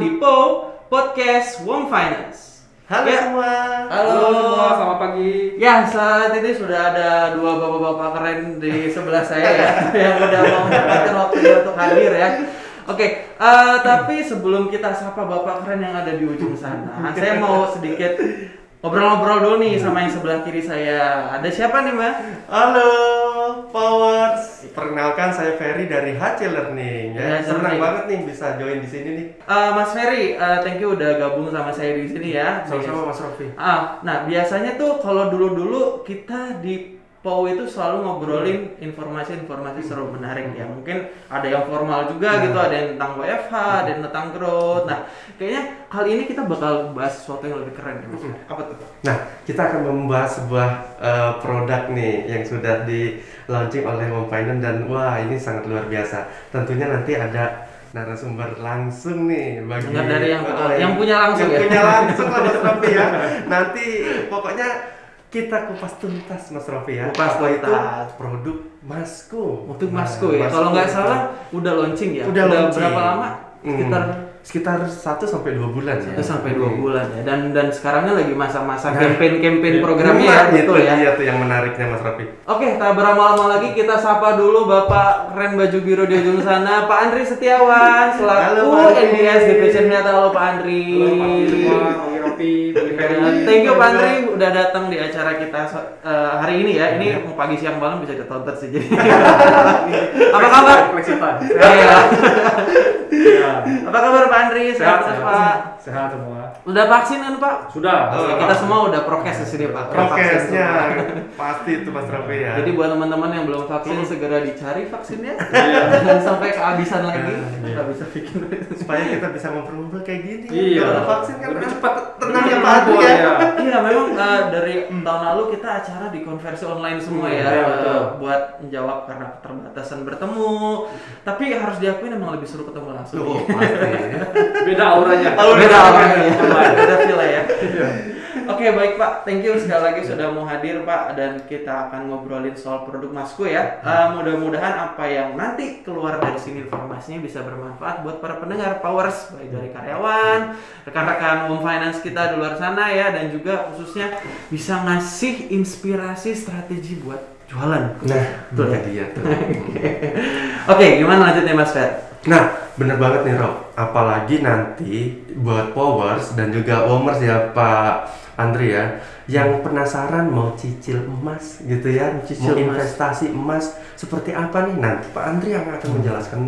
di Po Podcast Wong Finance. Halo Ya. semua. Halo. semua, selamat pagi. Ya, saat ini sudah ada dua bapak-bapak keren di sebelah saya ya yang udah mau menyempatkan waktunya untuk hadir ya. Oke, eh, tapi sebelum kita sapa bapak keren yang ada di ujung sana, saya mau sedikit ngobrol-ngobrol dulu nih sama yang sebelah kiri saya. Ada siapa nih, Mbak? Halo, Powers. Perkenalkan saya Ferry dari HC Learning ya. HC Senang banget nih bisa join di sini nih. Eh, Mas Ferry, eh, thank you udah gabung sama saya di sini ya. Sama-sama Mas Rofi. Ah, nah biasanya tuh kalau dulu-dulu kita di POW itu selalu ngobrolin informasi-informasi seru menarik ya. Mungkin ada yang formal juga gitu, ada yang tentang WFH, ada yang tentang growth. Nah, kayaknya kali ini kita bakal bahas sesuatu yang lebih keren ya, Mas. Apa tuh? Nah, kita akan membahas sebuah eh, produk nih yang sudah di launching oleh Home Finance dan wah ini sangat luar biasa. Tentunya nanti ada narasumber langsung nih bagi Dengar dari yang- Oh, yang punya langsung yang ya? punya langsung lah Mas ya. Nanti pokoknya kita kupas tuntas Mas Rofi ya. Kupas Apa itu produk Masku. Untuk Nah, Masku ya. Masku. Kalau nggak salah udah launching ya. Udah launching. berapa lama? Hmm. Sekitar sekitar 1 sampai 2 bulan ya. satu sampai dua bulan ya. Dan dan sekarangnya lagi masa-masa Nah, campaign-campaign iya. programnya ya, Nah, betul itu ya. Iya tuh yang menariknya Mas Rofi. Oke, tak berlama-lama lagi kita sapa dulu Bapak keren baju biru di ujung sana, Pak Andri Setiawan selaku Halo, Pak Andri. NDS Division Head. Halo Pak Andri. Halo Pak Andi Ferry. Thank you Pak Andri udah datang di acara kita eh, hari ini ya. Ini mau pagi siang malam bisa ditonton sih jadi. Apa kabar? Flexipan. Iya. Ya. Apa kabar Pak Andri? Sehat Sehat, Pak. Sehat semua. Udah vaksin kan Pak? Sudah. Oh, kita semua udah prokes di sini Pak. Prokesnya pasti itu Mas Rofi ya. Jadi buat teman-teman yang belum vaksin segera dicari vaksinnya. Iya. Jangan sampai kehabisan lagi. Iya. Nggak bisa bikin. supaya kita bisa ngobrol-ngobrol kayak gini. Iya. Vaksin kan Lebih kan cepat. Lebih ya Pak keluar, ya. ya. Iya, memang eh, dari tahun lalu kita acara di konversi online semua ya, Iya, eh, betul. buat menjawab karena keterbatasan bertemu. Tapi harus diakui memang lebih seru ketemu langsung. Tuh, pasti. Beda auranya. Beda ya. Online. Beda feel ya. Oke baik Pak, thank you sekali lagi sudah mau hadir Pak dan kita akan ngobrolin soal produk Masku ya. Eh, mudah-mudahan apa yang nanti keluar dari sini informasinya bisa bermanfaat buat para pendengar Powers baik dari karyawan, rekan-rekan home finance kita di luar sana ya dan juga khususnya bisa ngasih inspirasi strategi buat jualan. Nah, Betul ya? dia. Oke, gimana lanjutnya Mas Fer? Nah, bener banget nih Rob. Apalagi nanti buat Powers dan juga Womers ya Pak Andri ya, yang penasaran mau cicil emas gitu ya, Cicil mau investasi emas seperti apa nih nanti Pak Andri yang akan menjelaskan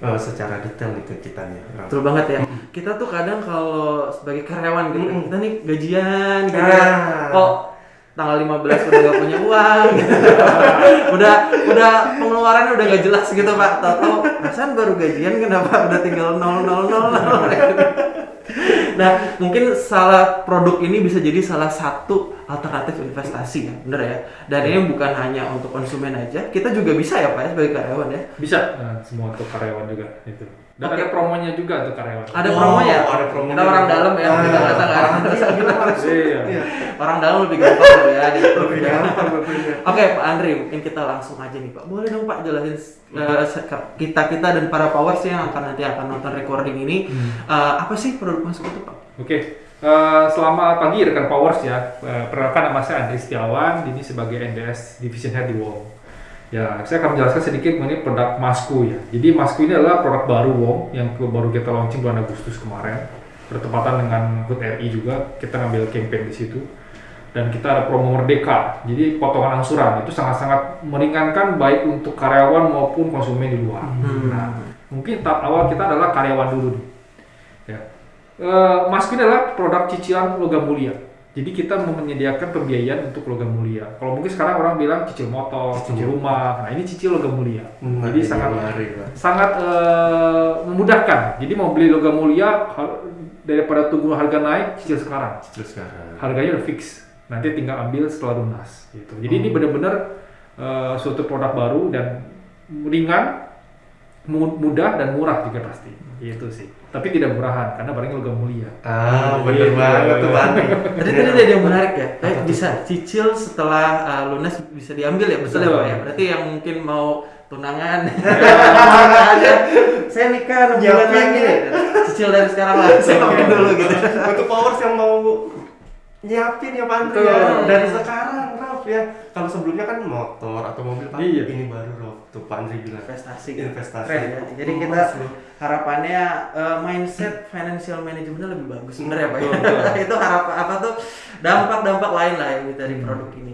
eh, secara detail nih ke kita nih. Betul banget ya. Kita tuh kadang kalau sebagai karyawan gitu, Mm-mm. kita nih gajian gitu ya. Ah. Kok tanggal 15 udah gak punya uang gitu. udah udah pengeluarannya udah gak jelas gitu Pak. Tahu-tahu perasaan baru gajian kenapa udah tinggal 000. Nah, mungkin salah produk ini bisa jadi salah satu alternatif investasi ya, bener ya. Dan ini bukan hanya untuk konsumen aja, kita juga bisa ya Pak ya sebagai karyawan ya. Bisa. Nah, semua untuk karyawan juga itu. Dan Oke. ada promonya juga untuk karyawan. Ada Oh, promonya. ada promonya. Kita orang dalam ya, Ah, kita nggak nggak bilang langsung. Iya. Iya. Orang dalam lebih gampang loh ya. di- Lebih gampang tentunya. Oke Pak Andri, mungkin kita langsung aja nih Pak. Boleh dong Pak jelasin kita kita dan para powers yang akan nanti akan nonton recording ini eh, apa sih produk masuk itu Pak? Oke, eh, selamat pagi rekan Powers ya. Eh, perkenalkan nama saya Andri Setiawan, ini sebagai NDS Division Head di WOM. Ya, saya akan menjelaskan sedikit mengenai produk Masku ya. Jadi Masku ini adalah produk baru WOM yang baru kita launching bulan Agustus kemarin. Bertepatan dengan HUT RI juga, kita ngambil campaign di situ. Dan kita ada promo Merdeka, jadi potongan angsuran itu sangat-sangat meringankan baik untuk karyawan maupun konsumen di luar. Hmm. Nah, mungkin tahap awal kita adalah karyawan dulu nih. Ya. Eh, Masku ini adalah produk cicilan logam mulia. Jadi kita menyediakan pembiayaan untuk logam mulia. Kalau mungkin sekarang orang bilang cicil motor, Cicil. cicil rumah. Nah, ini cicil logam mulia. Hmm, Jadi ini sangat Pak. sangat eh, memudahkan. Jadi mau beli logam mulia daripada tunggu harga naik, cicil sekarang. Terus sekarang. Harganya udah fix. Nanti tinggal ambil setelah lunas gitu. Jadi ini Hmm. benar-benar eh, suatu produk baru dan ringan, mu- mudah dan murah juga pasti. Itu sih. Tapi tidak murahan karena barangnya logam mulia. Ah, bener Iya. banget tuh Pak Andri. Tadi tadi ada yang menarik ya, kayak bisa cicil setelah uh, lunas bisa diambil ya, betul ya. Pak ya. Berarti yang mungkin mau tunangan ya saya nikah enam bulan Nyiapin lagi ya. cicil dari sekarang lah siapin dulu gitu Untuk powers yang mau nyiapin ya Pak ya. Dari sekarang Ya. Kalau sebelumnya kan motor atau mobil Pak. Iya. Ini baru. Tuh Pak Andri bilang. investasi Investasi. Keren ya. jadi Oh, kita seru. harapannya eh, mindset financial managementnya lebih bagus bener ya pak ya? Betul, betul. itu harapan apa tuh dampak-dampak lain lah yang dari produk ini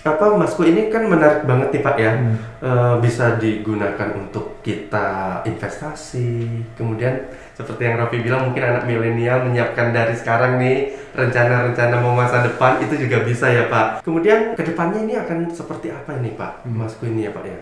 Apa Masku ini kan menarik banget nih Pak ya. Hmm. Eh, bisa digunakan untuk kita investasi. Kemudian seperti yang Raffi bilang mungkin anak milenial menyiapkan dari sekarang nih rencana-rencana mau masa depan itu juga bisa ya Pak. Kemudian ke depannya ini akan seperti apa ini Pak? Hmm. Masku ini ya Pak ya.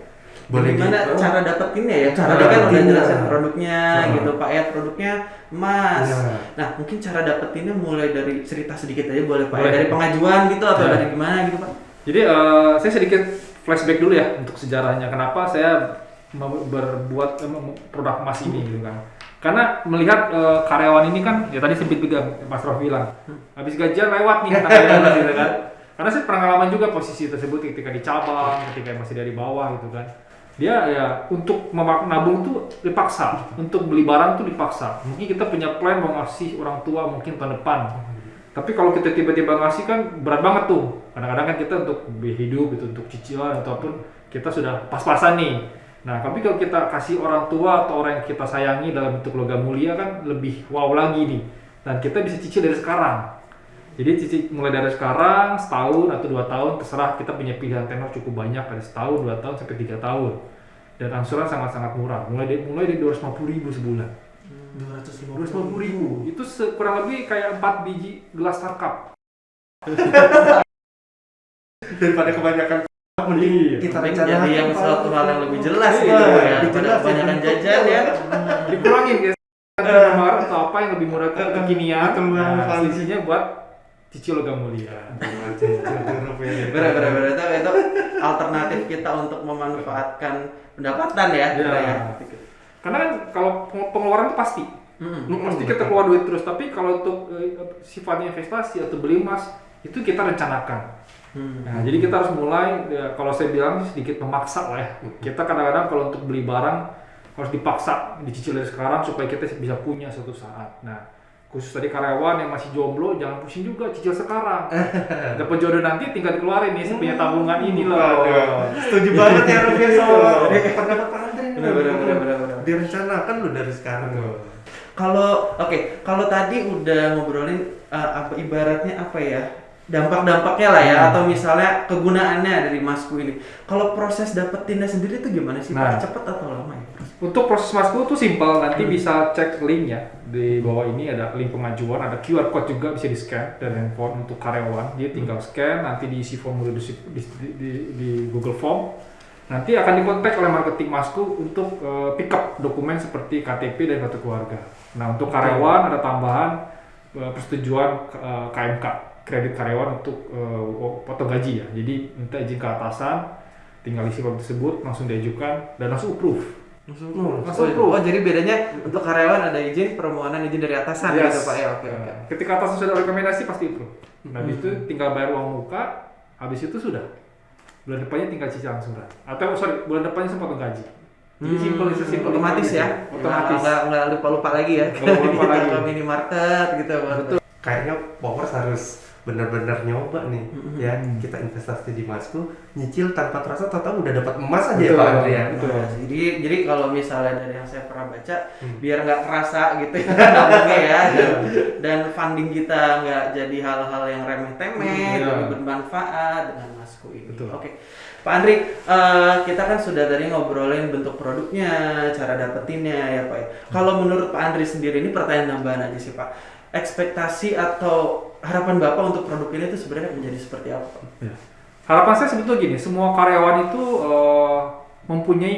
gimana gitu? cara dapetinnya ya Cara tadi kan udah jelasin produknya Hmm. gitu pak ya produknya emas Iya. nah mungkin cara dapetinnya mulai dari cerita sedikit aja boleh pak ya Boleh. dari pengajuan gitu atau Ya. dari gimana gitu pak Jadi eh, saya sedikit flashback dulu ya untuk sejarahnya. Kenapa saya berbuat mem- produk emas ini gitu kan? Karena melihat eh, karyawan ini kan, ya tadi sempat juga Mas Rofi bilang, habis gajian lewat nih karyawan gitu kan. Karena saya pernah ngalaman juga posisi tersebut ketika di cabang, ketika masih dari bawah gitu kan. Dia ya untuk nabung tuh dipaksa, untuk beli barang tuh dipaksa. Mungkin kita punya plan mau ngasih orang tua mungkin tahun depan, tapi kalau kita tiba-tiba ngasih kan berat banget tuh. Kadang-kadang kan kita untuk hidup, itu untuk cicilan ataupun kita sudah pas-pasan nih. Nah, tapi kalau kita kasih orang tua atau orang yang kita sayangi dalam bentuk logam mulia kan lebih wow lagi nih. Dan kita bisa cicil dari sekarang. Jadi cicil mulai dari sekarang setahun atau dua tahun terserah kita punya pilihan tenor cukup banyak dari setahun, dua tahun sampai tiga tahun. Dan angsuran sangat-sangat murah. Mulai dari mulai dari dua ribu sebulan. Dua ratus lima Dua ribu. Itu kurang lebih kayak 4 biji gelas tarkap. daripada kebanyakan mending kita rencanakan jadi yang Pak. suatu hal yang lebih jelas Iya, gitu ya daripada jelas, kebanyakan ya. jajan ya Dikurangin guys. Kemarin atau apa yang lebih murah ke kekinian. Betul banget, Nah, selisihnya buat cicil logam mulia. bener bener bener itu, itu alternatif kita untuk memanfaatkan pendapatan ya Iya. Pak ya. Karena kan kalau peng- pengeluaran itu pasti. Mm-mm, Pasti kita keluar duit terus. Tapi kalau untuk eh, sifatnya investasi atau beli emas itu kita rencanakan. Hmm. Nah, jadi kita harus mulai ya, kalau saya bilang sedikit memaksa lah ya. Kita kadang-kadang kalau untuk beli barang harus dipaksa dicicil dari sekarang supaya kita bisa punya suatu saat. Nah, khusus tadi karyawan yang masih jomblo jangan pusing juga cicil sekarang. Dapat jodoh nanti tinggal dikeluarin nih punya tabungan ini loh. Setuju banget ya Rufi sama pendapat Andre ini. Direncanakan lo dari sekarang tuh. Kalau oke, kalau tadi udah ngobrolin uh, apa ibaratnya apa ya? Dampak-dampaknya lah ya Hmm. atau misalnya kegunaannya dari masku ini. Kalau proses dapetinnya sendiri itu gimana sih? Nah. Pak? Cepet atau lama ya? Untuk proses masku tuh simpel, nanti Hmm. bisa cek link ya di bawah ini ada link pengajuan, ada QR code juga bisa di scan dan handphone untuk karyawan. Dia tinggal scan, nanti diisi formulir di, di, di, di Google Form. Nanti akan dikontak oleh marketing masku untuk eh, pick up dokumen seperti KTP dan kartu keluarga. Nah untuk karyawan ada tambahan eh, persetujuan eh, KMK kredit karyawan untuk potong gaji ya. Jadi minta izin ke atasan, tinggal isi form tersebut langsung diajukan dan langsung approve. Hmm, Langsung Oh, approve. oh, jadi bedanya untuk karyawan ada izin permohonan izin dari atasan Yes. gitu Pak ya. Oke oke. Nah, Ketika atas sudah rekomendasi pasti itu. Nah, habis Hmm. itu tinggal bayar uang muka, habis itu sudah. Bulan depannya tinggal cicil angsuran. Atau sorry, bulan depannya sempat gaji. Jadi Hmm, simple, sesimpel otomatis ya. aja. Otomatis. Nggak nggak lupa-lupa lagi ya. Nggak Kita lagi. ke minimarket gitu. Betul. Kayaknya Powers harus benar-benar nyoba nih Mm-mm. ya Hmm. kita investasi di emasku nyicil tanpa terasa tahu udah dapat emas aja ya Betul, Pak ya betul. Nah, jadi jadi kalau misalnya dari yang saya pernah baca Hmm. biar nggak kerasa gitu ya ya dan, dan funding kita nggak jadi hal-hal yang remeh-temeh Hmm, iya. tapi bermanfaat dengan masku ini. Oke. Pak Andri, eh, kita kan sudah tadi ngobrolin bentuk produknya, cara dapetinnya ya Pak. ya. Kalau menurut Pak Andri sendiri ini pertanyaan tambahan aja sih Pak. Ekspektasi atau harapan Bapak untuk produk ini itu sebenarnya menjadi seperti apa? Pak? Ya. Harapan saya sebetulnya gini, semua karyawan itu eh, mempunyai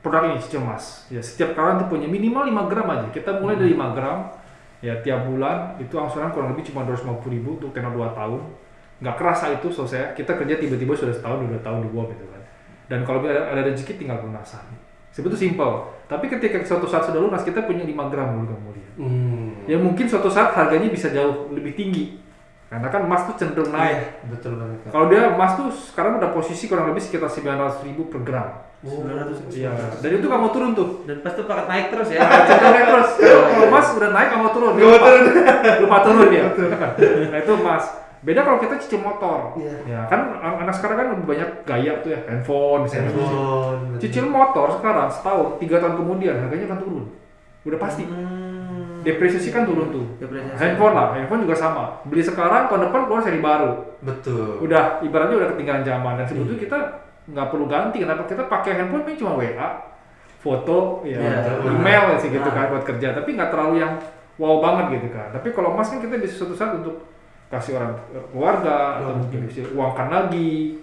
produk ini cicil emas. Ya, setiap karyawan itu punya minimal 5 gram aja. Kita mulai dari 5 gram, ya tiap bulan itu angsuran kurang lebih cuma 250 ribu untuk tenor 2 tahun. Nggak kerasa itu selesai. Kita kerja tiba-tiba sudah setahun, dua tahun di bawah gitu kan. Dan kalau ada, ada rezeki tinggal lunasan. Sebetulnya simple. Tapi ketika suatu saat sudah lunas, kita punya 5 gram dulu kemudian. Hmm. Ya mungkin suatu saat harganya bisa jauh lebih tinggi. Karena kan emas tuh cenderung naik. Betul banget. Kalau dia emas tuh sekarang udah posisi kurang lebih sekitar 900 ribu per gram. 900 Iya. Dan itu kamu turun tuh. Dan pas itu paket naik terus ya. Cenderung naik terus. Kalau emas udah naik kamu turun. Dia lupa, lupa turun ya. Nah itu emas. Beda kalau kita cicil motor. Iya. Ya kan an- anak sekarang kan lebih banyak gaya tuh ya handphone, misalnya. Handphone. Cicil motor sekarang setahun, tiga tahun kemudian harganya akan turun. Udah pasti. Hmm. Depresiasi kan turun tuh. Depresiasi. Handphone lah, handphone juga sama. Beli sekarang, tahun depan keluar seri baru. Betul. Udah, ibaratnya udah ketinggalan zaman. Dan sebetulnya kita nggak perlu ganti. Kenapa kita pakai handphone ini cuma WA, foto, ya, Iya. email sih gitu Nah. kan buat kerja. Tapi nggak terlalu yang wow banget gitu kan. Tapi kalau emas kan kita bisa suatu saat untuk kasih orang keluarga atau Oh, mungkin bisa uangkan lagi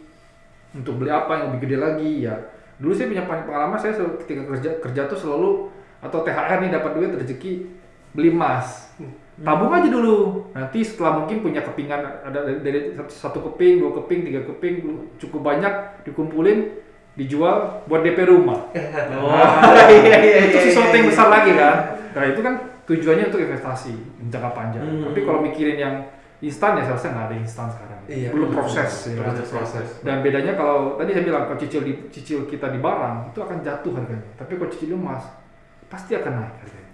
untuk beli apa yang lebih gede lagi ya. Dulu saya punya pengalaman saya ketika kerja kerja tuh selalu atau THR nih dapat duit rezeki beli emas. Tabung aja dulu. Nanti setelah mungkin punya kepingan ada dari, satu, keping, dua keping, tiga keping cukup banyak dikumpulin dijual buat DP rumah. Oh, iya iya itu iya, sesuatu iya, yang iya. besar lagi kan. Nah itu kan tujuannya untuk investasi jangka panjang. Hmm. Tapi kalau mikirin yang instan ya saya rasa nggak ada instan sekarang. Iya. Belum proses. ya? Proses proses. Dan bedanya kalau tadi saya bilang kalau cicil di, cicil kita di barang itu akan jatuh harganya. Tapi kalau cicil emas pasti akan naik harganya.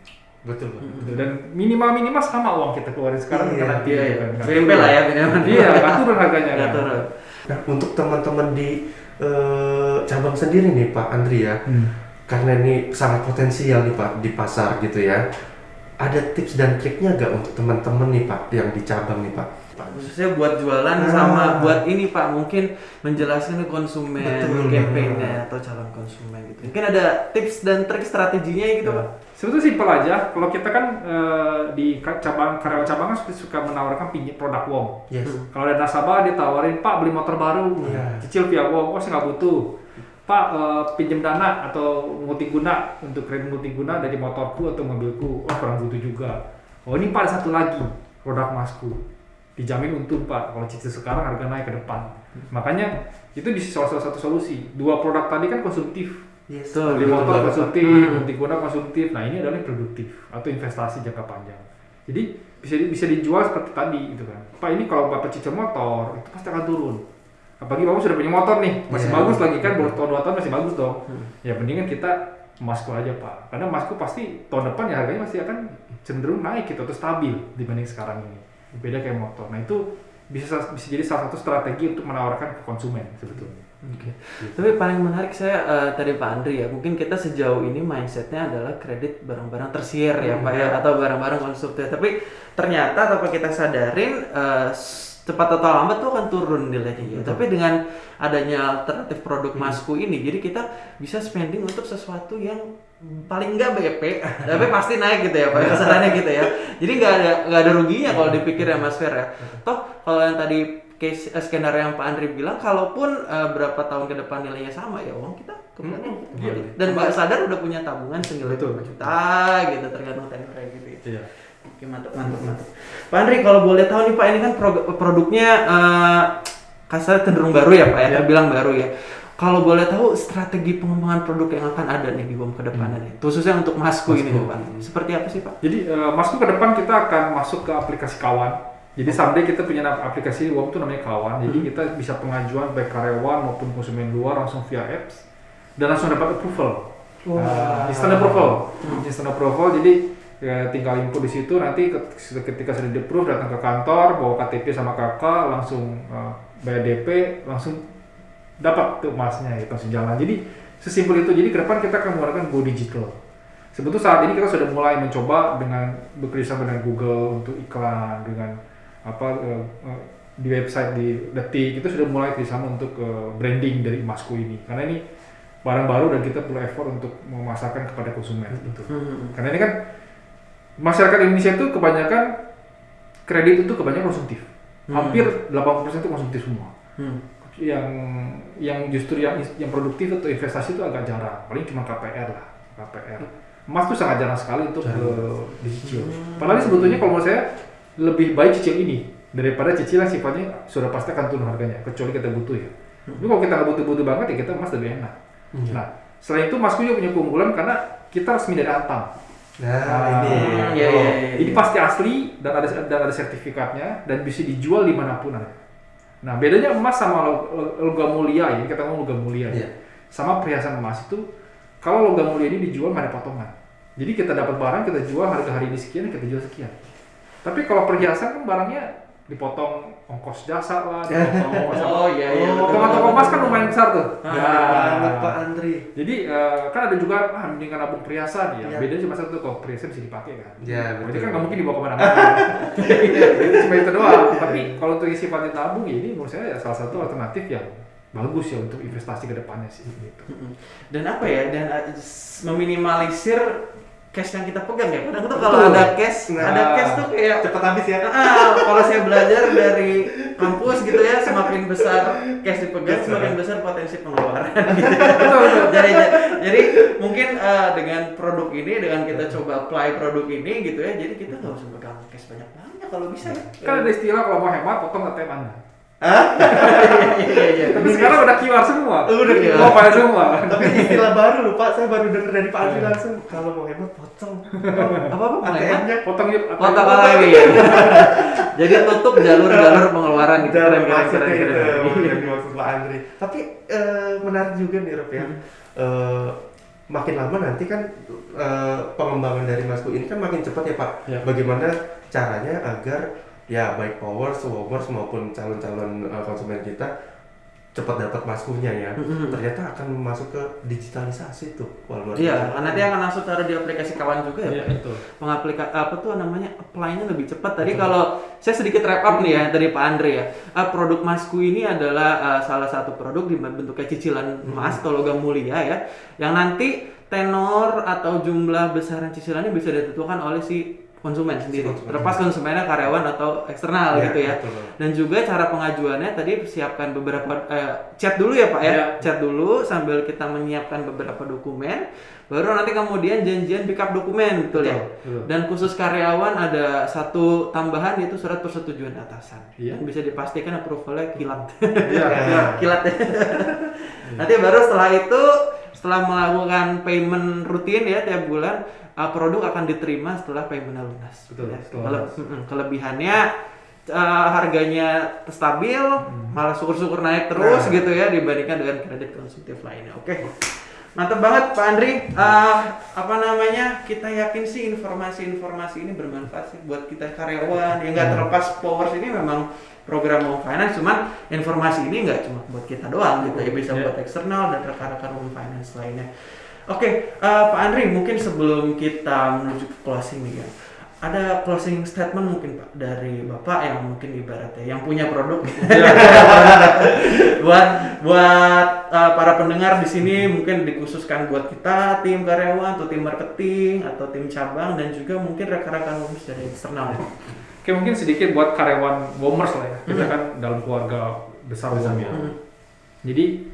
Betul. Pak. Gitu. Dan minimal minimal sama uang kita keluarin sekarang Iya, kan nanti Iya, iya. kan. BMP lah ya, minimal. Iya, nggak turun harganya. Nggak kan. turun. Nah, untuk teman-teman di eh, cabang sendiri nih Pak Andri ya, Hmm. karena ini sangat potensial nih Pak di pasar gitu ya. Ada tips dan triknya nggak untuk teman-teman nih Pak yang di cabang nih Pak? Khususnya buat jualan Ah. sama buat ini pak mungkin menjelaskan ke konsumen Betul. campaignnya atau calon konsumen gitu mungkin ada tips dan trik strateginya gitu Ya. pak Sebetulnya simpel aja. Kalau kita kan eh, di cabang karyawan cabang kan suka menawarkan pinjam produk WOM. Yes. Kalau ada nasabah dia tawarin, Pak beli motor baru, Iya. cicil via WOM, oh saya nggak butuh. Pak eh, pinjam dana atau multiguna untuk kredit multiguna dari motorku atau mobilku, oh kurang butuh juga. Oh ini Pak ada satu lagi produk masku, dijamin untung Pak. Kalau cicil sekarang harga naik ke depan. Makanya itu bisa salah satu solusi. Dua produk tadi kan konsumtif, Yes. Beli motor konsumtif, Hmm. multiguna konsumtif. Nah ini adalah yang produktif atau investasi jangka panjang. Jadi bisa di- bisa dijual seperti tadi gitu kan. Pak ini kalau bapak cicil motor itu pasti akan turun. Apalagi bapak sudah punya motor nih, masih Iya. bagus lagi kan, baru tahun dua tahun masih bagus dong. Hmm. Ya mendingan kita emasku aja pak, karena emasku pasti tahun depan ya harganya masih akan cenderung naik gitu atau stabil dibanding sekarang ini. Beda kayak motor. Nah itu bisa bisa jadi salah satu strategi untuk menawarkan ke konsumen sebetulnya. Oke. Tapi paling menarik saya eh, tadi Pak Andri ya, mungkin kita sejauh ini mindsetnya adalah kredit barang-barang tersier ya Pak ya, atau barang-barang konsumtif. Tapi ternyata tanpa kita sadarin s- cepat atau lambat tuh akan turun nilainya. ya. Tapi dengan adanya alternatif produk masku ini, jadi kita bisa spending untuk sesuatu yang paling enggak BP, tapi pasti naik gitu ya Pak, kesannya gitu ya. Jadi nggak ada nggak ada ruginya kalau dipikir ya Mas Fer ya. Toh kalau yang tadi case eh, skenario yang Pak Andri bilang, kalaupun eh, berapa tahun ke depan nilainya sama ya uang kita kembali Hmm, iya. dan nggak sadar udah punya tabungan senilai juta gitu tergantung tenornya gitu ya. Iya. Oke mantap mantap mantap. Pak Andri kalau boleh tahu nih Pak ini kan pro- produknya eh kasar cenderung baru ya Pak ya, Ya. terbilang baru ya. Kalau boleh tahu strategi pengembangan produk yang akan ada nih di BOM ke depannya nih, khususnya untuk masku ini nih Pak. Seperti apa sih Pak? Jadi eh, masuk ke depan kita akan masuk ke aplikasi kawan. Jadi someday kita punya aplikasi WOM itu namanya kawan. Jadi kita bisa pengajuan baik karyawan maupun konsumen luar langsung via apps dan langsung dapat approval. Nah, instant approval. Instant approval. Jadi ya, tinggal input di situ nanti ke- ketika sudah di approve datang ke kantor bawa KTP sama kakak langsung eh, bayar DP langsung dapat tuh emasnya gitu langsung jalan. Jadi sesimpel itu. Jadi ke depan kita akan menggunakan go digital. Sebetulnya saat ini kita sudah mulai mencoba dengan bekerjasama dengan Google untuk iklan dengan apa eh, eh, di website di Detik itu sudah mulai kerjasama untuk eh, branding dari emasku ini karena ini barang baru dan kita perlu effort untuk memasarkan kepada konsumen gitu. Hmm. Karena ini kan masyarakat Indonesia itu kebanyakan kredit itu kebanyakan konsumtif. Hmm. Hampir 80% itu konsumtif semua. Hmm. Yang yang justru yang yang produktif atau investasi itu agak jarang. Paling cuma KPR lah, KPR. Emas tuh sangat jarang sekali untuk ke dicicil. Padahal sebetulnya kalau menurut saya lebih baik cicil ini daripada cicil yang sifatnya sudah pasti akan turun harganya kecuali kita butuh ya. Tapi kalau kita nggak butuh-butuh banget ya kita emas lebih enak. Iya. Nah, selain itu masku juga punya keunggulan karena kita resmi dari Antam. Nah, ini. iya, iya, Oh. iya. Ini pasti asli dan ada dan ada sertifikatnya dan bisa dijual di mana pun ada. Nah bedanya emas sama lo- lo- logam mulia ini kita ngomong logam mulia ya. Sama perhiasan emas itu kalau logam mulia ini dijual nggak ada potongan. Jadi kita dapat barang kita jual harga hari ini sekian kita jual sekian. Tapi kalau perhiasan kan barangnya dipotong ongkos jasa lah, dipotong ongkos. Oh iya iya. Potongan toko emas kan besar tuh. Ah, Ya. Banget Pak Andri. Jadi eh, kan ada juga ah mendingan nabung perhiasan ya. Iya. Bedanya cuma satu kalau perhiasan bisa dipakai kan. Ya, Berarti kan nggak mungkin dibawa ke mana-mana. Jadi cuma itu doang. Tapi kalau untuk isi sifatnya tabung ya ini menurut saya ya salah satu alternatif yang bagus ya untuk investasi ke depannya sih gitu. Dan apa ya? Dan uh, meminimalisir cash yang kita pegang ya. Kadang tuh kalau ada cash, Nah. ada cash tuh kayak Cepet habis ya. Ah, kalau saya belajar dari kampus gitu ya, semakin besar cash dipegang, semakin besar potensi pengeluaran. Gitu. jadi, jadi mungkin eh, dengan produk ini, dengan kita coba apply produk ini gitu ya, jadi kita nggak usah pegang cash banyak banyak kalau bisa ya. Kan ada istilah kalau mau hemat potong ATM Anda. Iya iya. Tapi sekarang udah QR semua. Udah. Mau bayar semua. Tapi istilah baru lupa saya baru denger dari Pak Andri langsung kalau mau hemat potong. Apa apa ATM-nya Potong yuk tak lagi ya. Jadi tutup jalur-jalur pengeluaran gitu. Keren, maksudnya itu dimaksud Pak Andri. Tapi eh, menarik juga nih Rob ya. Eh, makin lama nanti kan eh, pengembangan dari Masku ini kan makin cepat ya Pak. Ya. Bagaimana caranya agar ya baik powers, wowers maupun calon-calon eh, konsumen kita cepat dapat maskunya ya. Mm-mm. Ternyata akan masuk ke digitalisasi tuh. Wah, luar Iya, biasa. nanti akan langsung taruh di aplikasi kawan juga ya. Iya, Pak? betul. mengaplika apa tuh namanya apply-nya lebih cepat. Tadi kalau saya sedikit wrap up nih ya dari Pak Andre ya. Ah, produk Masku ini adalah ah, salah satu produk di bentuknya cicilan emas atau logam mulia ya. Yang nanti tenor atau jumlah besaran cicilannya bisa ditentukan oleh si konsumen sendiri. konsumen. Terlepas konsumennya karyawan atau eksternal Iya, gitu ya. betul. Dan juga cara pengajuannya tadi siapkan beberapa eh, chat dulu ya Pak ya. Iya. Chat dulu sambil kita menyiapkan beberapa dokumen. Baru nanti kemudian janjian pick up dokumen betul, ya. betul. Dan khusus karyawan ada satu tambahan yaitu surat persetujuan atasan. Iya. Dan bisa dipastikan approvalnya kilat. Iya, iya. kilat ya. Nanti baru setelah itu setelah melakukan payment rutin ya tiap bulan uh, produk akan diterima setelah paymentnya lunas. Betul, Ya, setelah kele- lunas. kelebihannya uh, harganya stabil, malah syukur-syukur naik terus Nah. gitu ya dibandingkan dengan kredit konsumtif lainnya. Oke. Mantap banget Pak Andri. Uh, apa namanya? Kita yakin sih informasi-informasi ini bermanfaat sih buat kita karyawan. Ya nggak terlepas Powers ini memang program Home Finance, cuman informasi ini nggak cuma buat kita doang gitu ya, bisa Ya. buat eksternal dan rekan-rekan Home Finance lainnya. Oke, uh, Pak Andri, mungkin sebelum kita menuju ke closing nih ya, ada closing statement mungkin Pak dari Bapak yang mungkin ibaratnya yang punya produk buat buat uh, para pendengar di sini mungkin dikhususkan buat kita tim karyawan atau tim marketing atau tim cabang dan juga mungkin rekan-rekan Homes dari eksternal. Oke mungkin sedikit buat karyawan Womers lah ya. Kita kan dalam keluarga besar Wom ya. Hmm. Jadi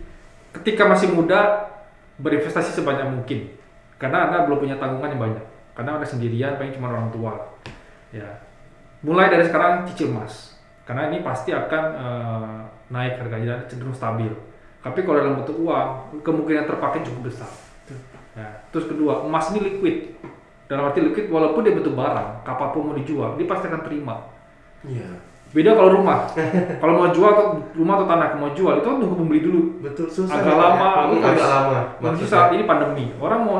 ketika masih muda berinvestasi sebanyak mungkin. Karena Anda belum punya tanggungan yang banyak. Karena Anda sendirian paling cuma orang tua. Ya. Mulai dari sekarang cicil emas. Karena ini pasti akan eh, naik harganya dan cenderung stabil. Tapi kalau dalam bentuk uang, kemungkinan terpakai cukup besar. Ya. Terus kedua, emas ini liquid. Dalam arti liquid, walaupun dia bentuk barang, kapan pun mau dijual, dia pasti akan terima. Iya. Beda kalau rumah. kalau mau jual atau rumah atau tanah mau jual itu kan tunggu pembeli dulu. Betul susah. Agak ya, lama, aku agak lama. Maksudnya. saat ini pandemi, orang mau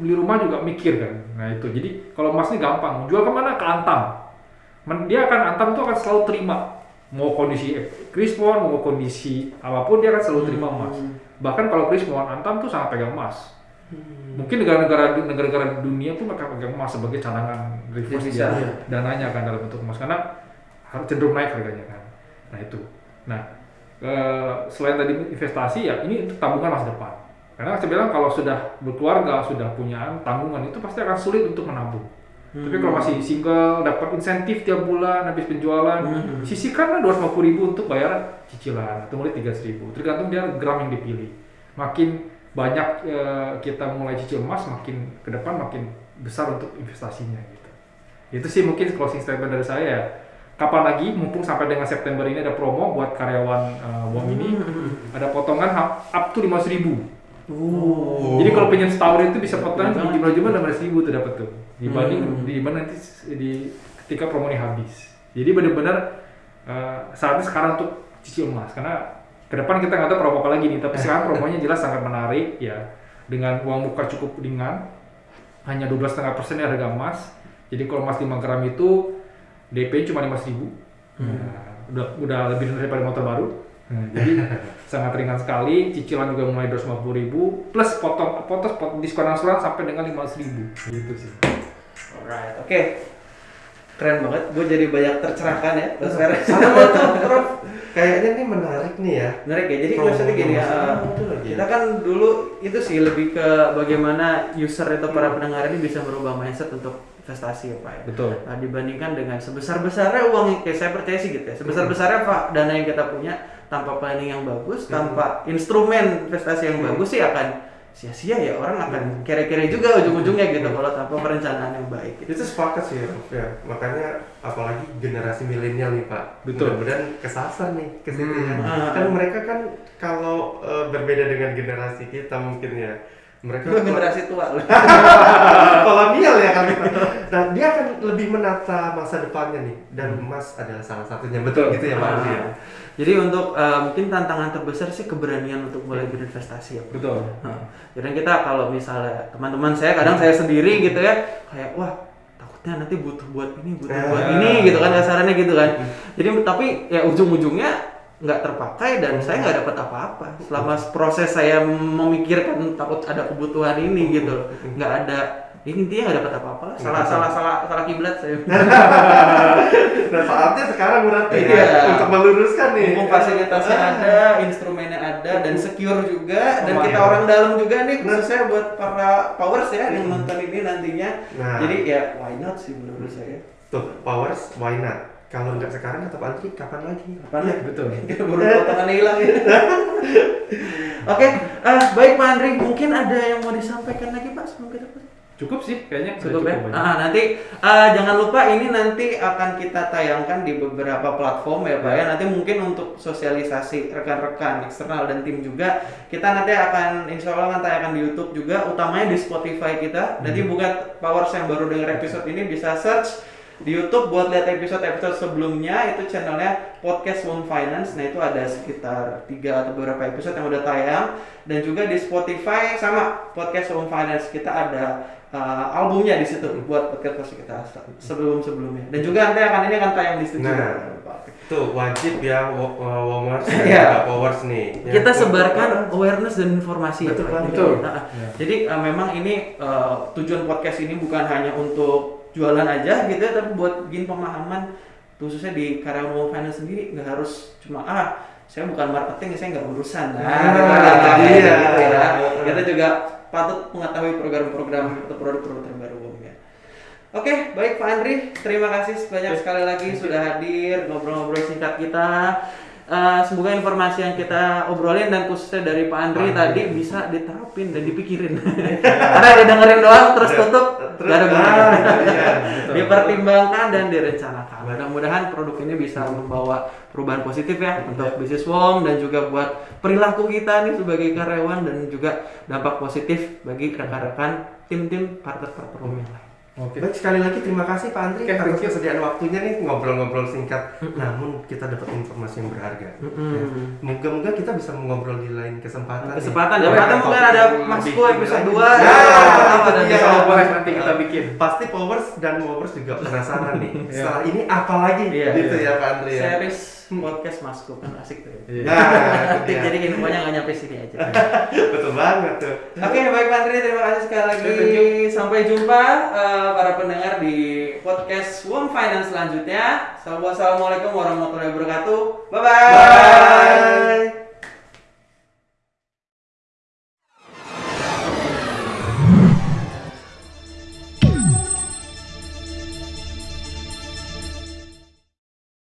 beli rumah juga mikir kan. Nah itu, jadi kalau emas ini gampang, jual ke mana? Ke Antam. Dia akan Antam itu akan selalu terima. Mau kondisi Krismon, mau kondisi apa pun dia akan selalu terima emas. Bahkan kalau Krismon, Antam tuh sangat pegang emas. Mungkin negara-negara negara-negara dunia pun mereka pegang emas sebagai cadangan reverse dia iya. dananya kan dalam bentuk emas karena cenderung naik harganya kan. Nah itu. Nah eh, selain tadi investasi ya ini untuk tabungan masa depan. Karena saya bilang kalau sudah berkeluarga sudah punya tanggungan itu pasti akan sulit untuk menabung. Tapi kalau masih single dapat insentif tiap bulan habis penjualan Hmm. sisihkanlah 250 ribu untuk bayar cicilan atau mulai 300 ribu tergantung dia gram yang dipilih. Makin banyak eh, kita mulai cicil emas makin ke depan makin besar untuk investasinya gitu. Itu sih mungkin closing statement dari saya. Kapan lagi mumpung sampai dengan September ini ada promo buat karyawan eh, WOM ini ada potongan up to 500 ribu. Oh. Jadi kalau pinjam setahun itu bisa potongan Banget. jumlah jumlah 16 ribu tuh dapat tuh. dibanding Hmm. dibanding nanti s- di ketika promo ini habis. Jadi benar-benar eh, saatnya sekarang untuk cicil emas karena ke depan kita nggak tahu promo apa lagi nih, tapi sekarang promonya jelas sangat menarik ya dengan uang muka cukup ringan hanya 12,5% persen harga emas. Jadi kalau emas 5 gram itu DP cuma 5.000 ribu. Nah, udah udah lebih daripada motor baru. Nah, jadi sangat ringan sekali, cicilan juga mulai 250 ribu, plus potong potong pot, diskon angsuran sampai dengan 500 ribu. Gitu sih. Alright, oke. Keren banget, gue jadi banyak tercerahkan ya, Mas Fer. Sama tuh, Prof. Kayaknya ini menarik nih ya. Menarik ya, jadi maksudnya gini ya, eh, lagi. kita kan dulu itu sih lebih ke bagaimana user atau para pendengar ini bisa merubah mindset untuk investasi ya Pak ya. Betul. Nah, dibandingkan dengan sebesar-besarnya uang yang kayak saya percaya sih gitu ya. Sebesar-besarnya Pak dana yang kita punya tanpa planning yang bagus, tanpa instrumen investasi yang bagus sih akan sia-sia ya orang akan kere-kere juga ujung-ujungnya gitu kalau tanpa perencanaan yang baik gitu. Itu sepakat sih Prof ya. Makanya apalagi generasi milenial nih Pak. Betul. Mudah-mudahan kesasar nih ke situ ya. Hmm. Kan mereka kan kalau eh, berbeda dengan generasi kita mungkin ya. Mereka Itu generasi tua loh. kolonial ya Pak. Nah, dia akan lebih menata masa depannya nih dan emas adalah salah satunya. Betul gitu ya Pak ya. Ah. Jadi untuk eh, mungkin tantangan terbesar sih keberanian untuk mulai berinvestasi ya. Betul. Nah, jadi kita kalau misalnya teman-teman saya kadang saya sendiri gitu ya kayak wah takutnya nanti butuh buat ini butuh buat Ah. ini gitu kan kasarannya gitu kan. Jadi tapi ya ujung-ujungnya nggak terpakai dan saya nggak dapat apa-apa selama proses saya memikirkan takut ada kebutuhan ini gitu loh. nggak ada ini intinya nggak dapat apa-apa lah. salah salah salah salah kiblat saya Nah, saatnya sekarang berarti Iya. ya untuk meluruskan nih. Mumpung fasilitasnya Ah. ada, instrumennya ada, dan secure juga, dan kita orang dalam juga nih, khususnya buat para powers ya yang nonton ini nantinya. Nah. Jadi ya why not sih menurut saya. Tuh, powers why not? Kalau nggak sekarang kata Pak Andri, kapan lagi? Kapan ya? betul. Baru potongannya hilang ya. Oke, eh, baik Pak Andri, mungkin ada yang mau disampaikan lagi Pak sebelum kita? Cukup sih kayaknya. udah Cukup ya. banyak. Ah, nanti ah, jangan lupa ini nanti akan kita tayangkan di beberapa platform ya Pak ya. Nanti mungkin untuk sosialisasi rekan-rekan eksternal dan tim juga kita nanti akan insya Allah akan tayangkan di YouTube juga. Utamanya di Spotify kita. Nanti buat Powers yang baru dengar episode ini bisa search di YouTube buat lihat episode-episode sebelumnya itu channelnya podcast One Finance. Nah itu ada sekitar tiga atau beberapa episode yang udah tayang dan juga di Spotify sama podcast One Finance kita ada uh, albumnya di situ buat podcast kita sebelum sebelumnya dan juga nanti akan ini akan tayang di situ. Nah. Tuh wajib ya wo- Womers dan Iya. Powers nih. Ya, kita sebarkan awareness dan informasi Betul ya. Betul. Nah, Ya. Jadi uh, memang ini uh, tujuan podcast ini bukan hanya untuk jualan aja gitu ya, tapi buat bikin pemahaman khususnya di Wall Finance sendiri nggak harus cuma ah saya bukan marketing saya nggak urusan nah, Ah, gitu, iya. gitu ya. kita juga patut mengetahui program-program atau produk-produk terbaru ya. Oke, baik Pak Andri, terima kasih banyak sekali lagi sudah hadir ngobrol-ngobrol singkat kita. Eh, semoga informasi yang kita obrolin dan khususnya dari Pak Andri Pak tadi bisa diterapin dan dipikirin. Karena didengerin doang terus tutup, Terus- gak ada gunanya. ah, iya, betul. Dipertimbangkan dan direncanakan. Mudah-mudahan produk ini bisa membawa perubahan positif ya untuk bisnis WOM dan juga buat perilaku kita nih sebagai karyawan dan juga dampak positif bagi rekan-rekan tim-tim partner-partner yang lain. Oke. Baik sekali lagi terima kasih Pak Andri Oke, atas kesediaan waktunya nih ngobrol-ngobrol singkat. Namun kita dapat informasi yang berharga. Mm-mm. Ya. Moga-moga kita bisa mengobrol di lain kesempatan. Kesempatan ya, Pak. mungkin ada Masku lebih episode lanjut. 2 Ya, ya. Kalau bisa. boleh nanti kita bikin. Pasti Powers dan Wowers juga penasaran nih. Iya. Setelah ini apa lagi Iya, gitu iya. ya Pak Andri ya. Series podcast Masku kan asik tuh. ya. Iya. Nah, itu dia. Jadi infonya nggak nyampe sini aja. betul banget tuh. Oke, baik Pak Andri, terima kasih sekali lagi. Sampai jumpa eh, para pendengar di podcast Wom Finance selanjutnya. Assalamualaikum warahmatullahi wabarakatuh. Bye bye. Bye.